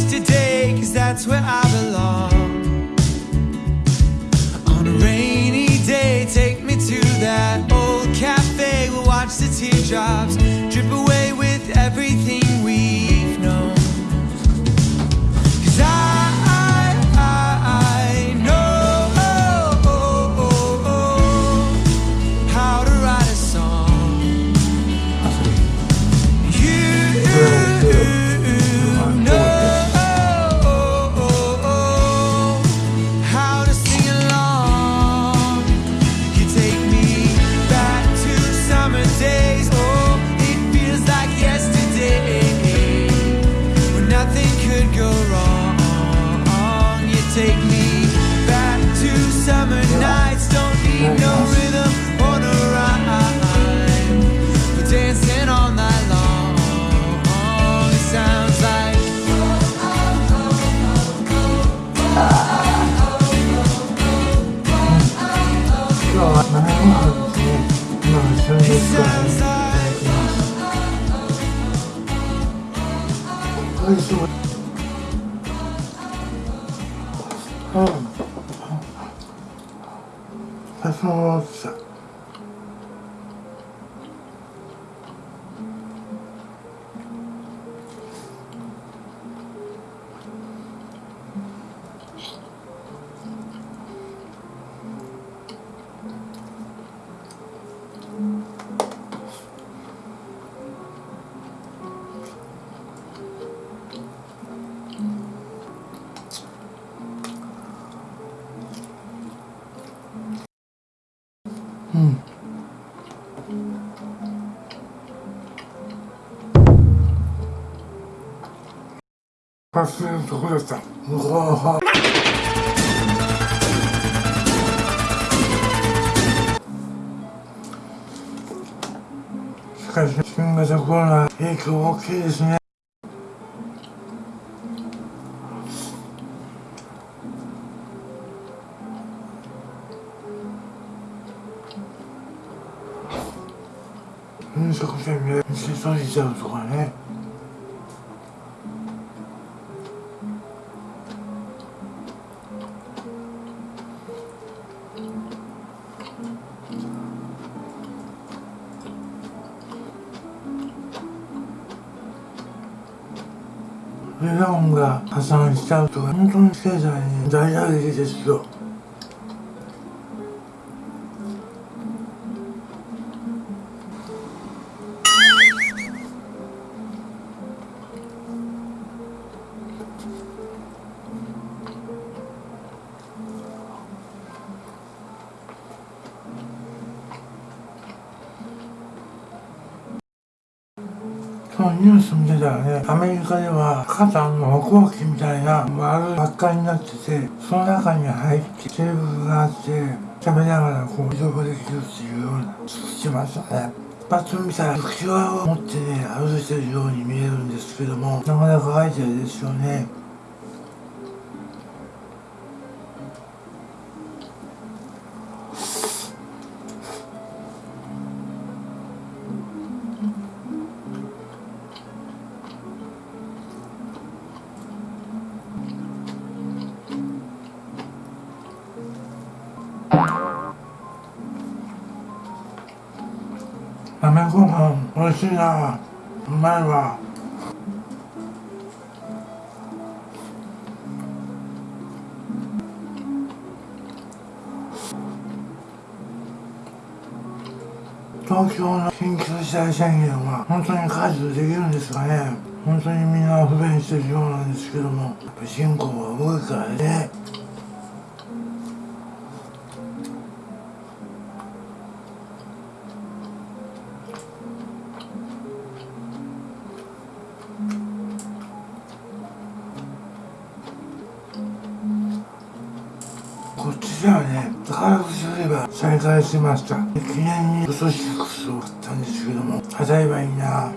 yesterday, cause that's where I belong. On a rainy day, take me to that old cafe. We'll watch the teardrops drip away with everything 忘れるとこだった。うわしかし新型コロナ影響大きいですね。飲食店で店閉じちゃうとかね。値段が破産しちゃうと本当に経済に大打撃ですよ。そのニュース見てたらね、アメリカでは火山の歩行器みたいな丸ばっかりになってて、その中に入ってテーブルがあって、食べながらこう移動できるっていうようなしましたね。パッと見たら浮き輪を持ってね、歩いてるように見えるんですけども、なかなかアイデアですよね。東京の緊急事態宣言は本当に解除できるんですかね。本当にみんな不便してるようなんですけどもやっぱ人口が多いからね。こっちらはね宝くじ売り場再開しました。記念にウソシックスを買ったんですけども当たればいいな。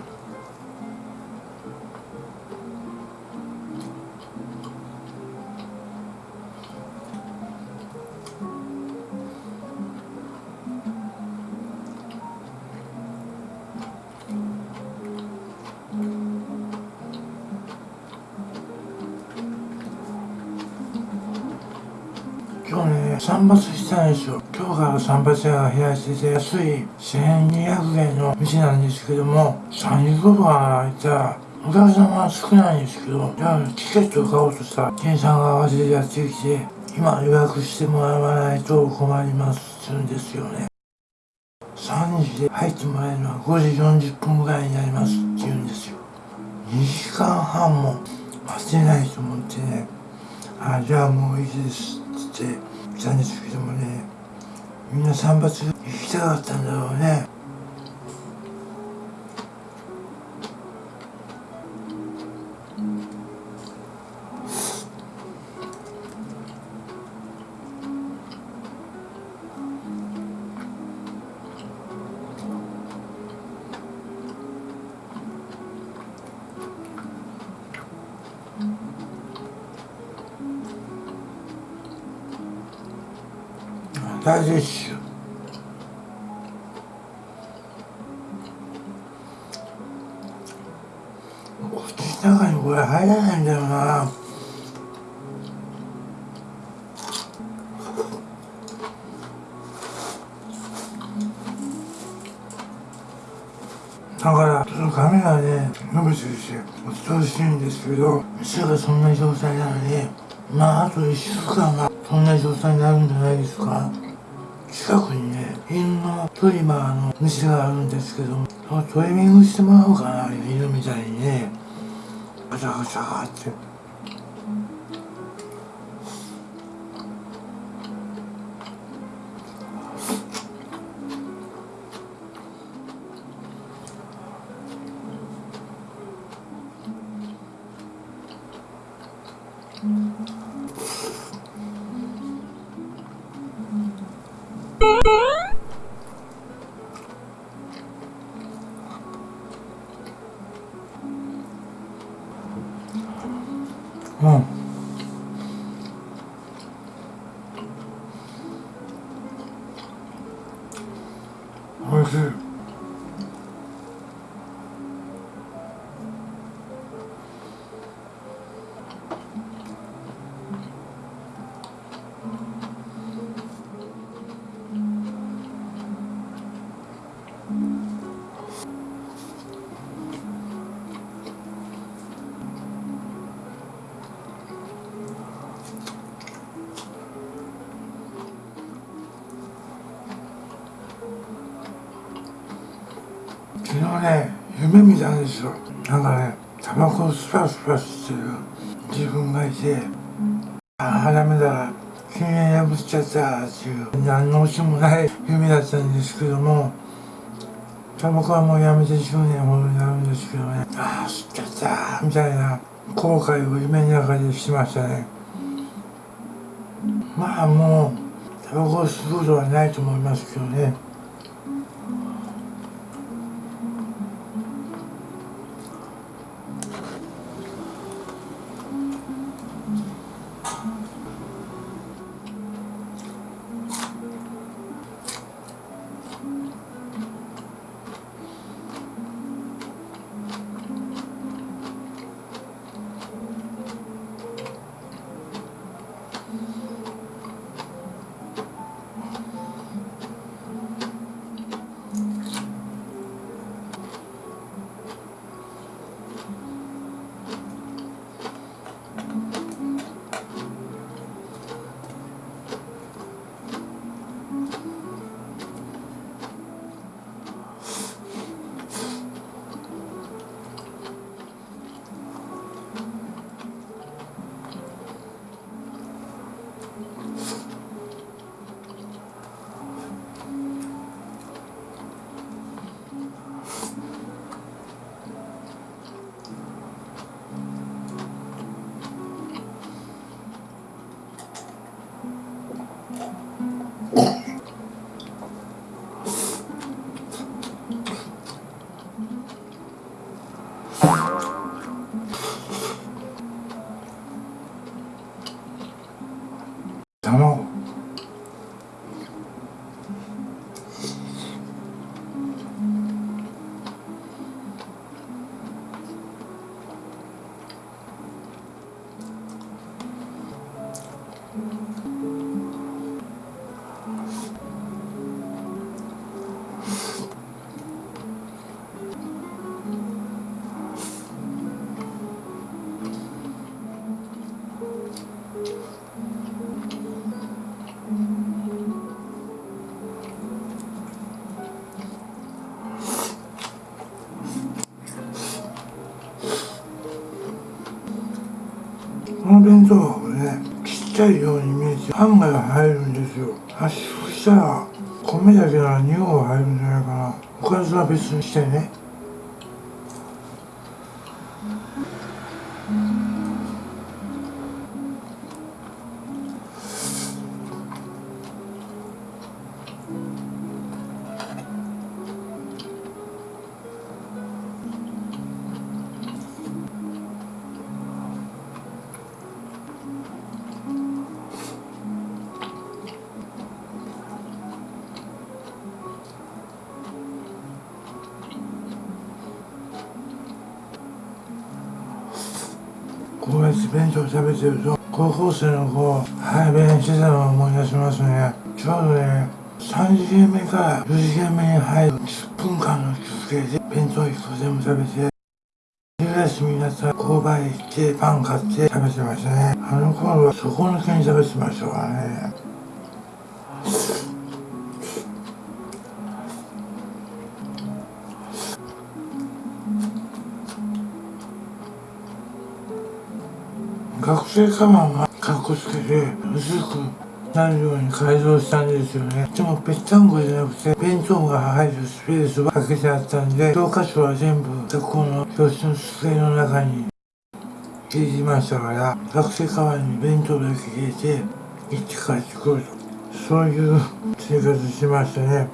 今日ね散髪したんですよ今日から散髪屋が開いてて安い1200円の店なんですけども30分空いたらお客様は少ないんですけど、じゃあチケットを買おうとしたら、店員さんが慌ててやってきて、今予約してもらわないと困りますって言うんですよね。3時で入ってもらえるのは5時40分ぐらいになりますって言うんですよ。2時間半も待てないと思ってね、あ、じゃあもういいですって言って来たんですけどもね、みんな散髪行きたかったんだろうね。大絶種口の中にこれ入らないんだよな。だからちょっと髪がね伸びてるしお通しいんですけど店がそんな状態なのにまああと1週間はそんな状態になるんじゃないですか。近くにね犬のトリマーの虫があるんですけどもそのトリミングしてもらおうかな犬みたいにね。ガチャガチャって。タバコをスパスパしてる自分がいてああダメだ禁煙破っちゃったっていう何のオチもない夢だったんですけどもタバコはもうやめて10年ほどになるんですけどねああ吸っちゃったみたいな後悔を夢の中でしましたね。まあもうタバコを吸うことはないと思いますけどね。弁当箱ねちっちゃいように見えてハンガが入るんですよ。圧縮したら米だけなら2合入るんじゃないかな。おかずは別にしてね。ス弁当食べてると高校生の子排便してたのを思い出しますね。ちょうどね3次元目から4次元目に入る10分間の休憩で弁当1個全部食べて昼休みになったら購買行ってパン買って食べてましたね。あの頃は底抜けに食べてましたからね。学生カバンがかっこつけて薄くなるように改造したんですよね。でもぺったんこじゃなくて弁当が入るスペースが空けてあったんで教科書は全部学校の教室の机の中に入れてましたから学生カバンに弁当だけ入れて行って帰ってくると。そういう生活しましたね。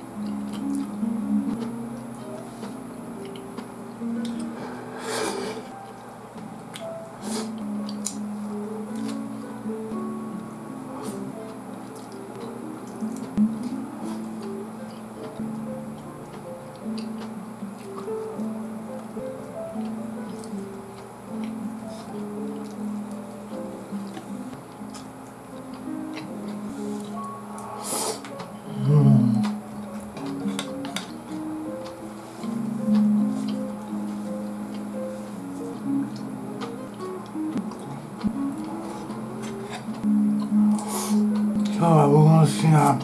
今日は僕の好きな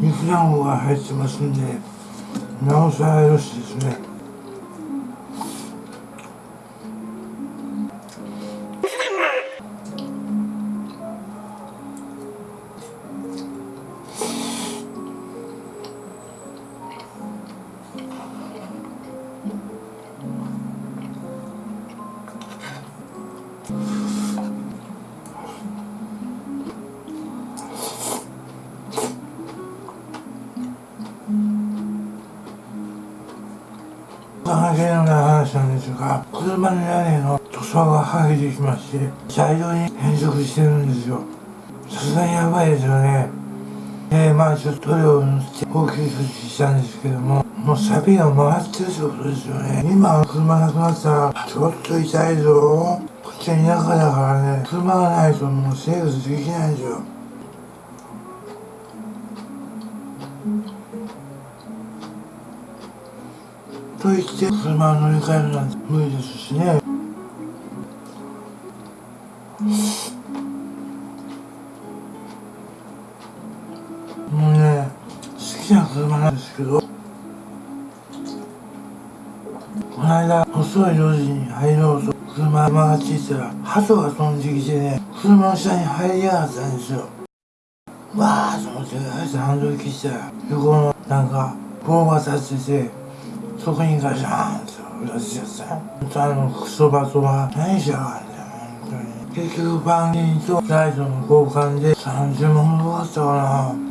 肉団子が入ってますんでなおさらよしですね。ですが車の屋根の塗装が剥げてきまして茶色に変色してるんですよ。さすがにやばいですよね。でまあちょっと塗料を塗って応急処置したんですけどももうサビが回ってるってことですよね。今車なくなったらちょっと痛いぞ。こっちは田舎だからね車がないともう生活できないんですよ。と言って車を乗り換えるなんて無理ですしね。もうね好きな車なんですけどこの間細い路地に入ろうと車曲がっていたら鳩が飛んできてね車の下に入りやがったんですよ。わーと思ってあいつハンドル切ったら横のなんか棒が立っててそこにガシャーンと落ちちゃった本当あのクソバトは何しやがんだよ本当に結局バンギーとライトの交換で30万ほどかったかな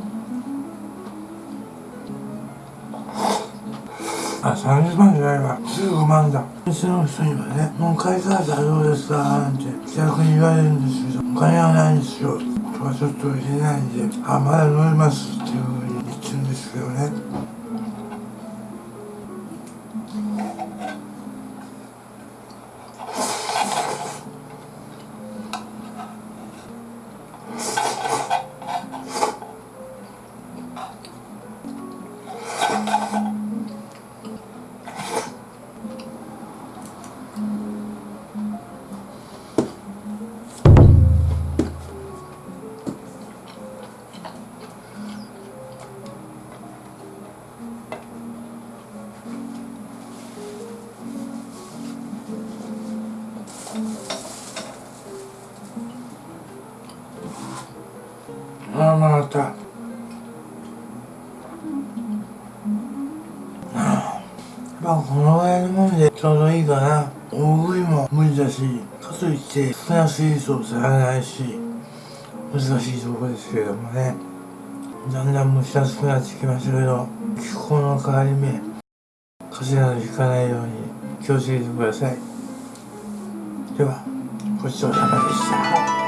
あ、30万じゃないわ。15万だ。店の人にはね、もう買い替えたらどうですかなんて逆に言われるんですけど、お金はないんですよ。とはちょっと言えないんで、あ、まだ乗りますっていうふうに言ってるんですけどね。まあこのぐらいのもんでちょうどいいかな。大食いも無理だしかといって少なすぎるとされないし難しいとこですけれどもね。だんだん蒸し暑くなってきましたけど気候の変わり目風邪などひかないように気をつけてください。ではごちそうさまでした。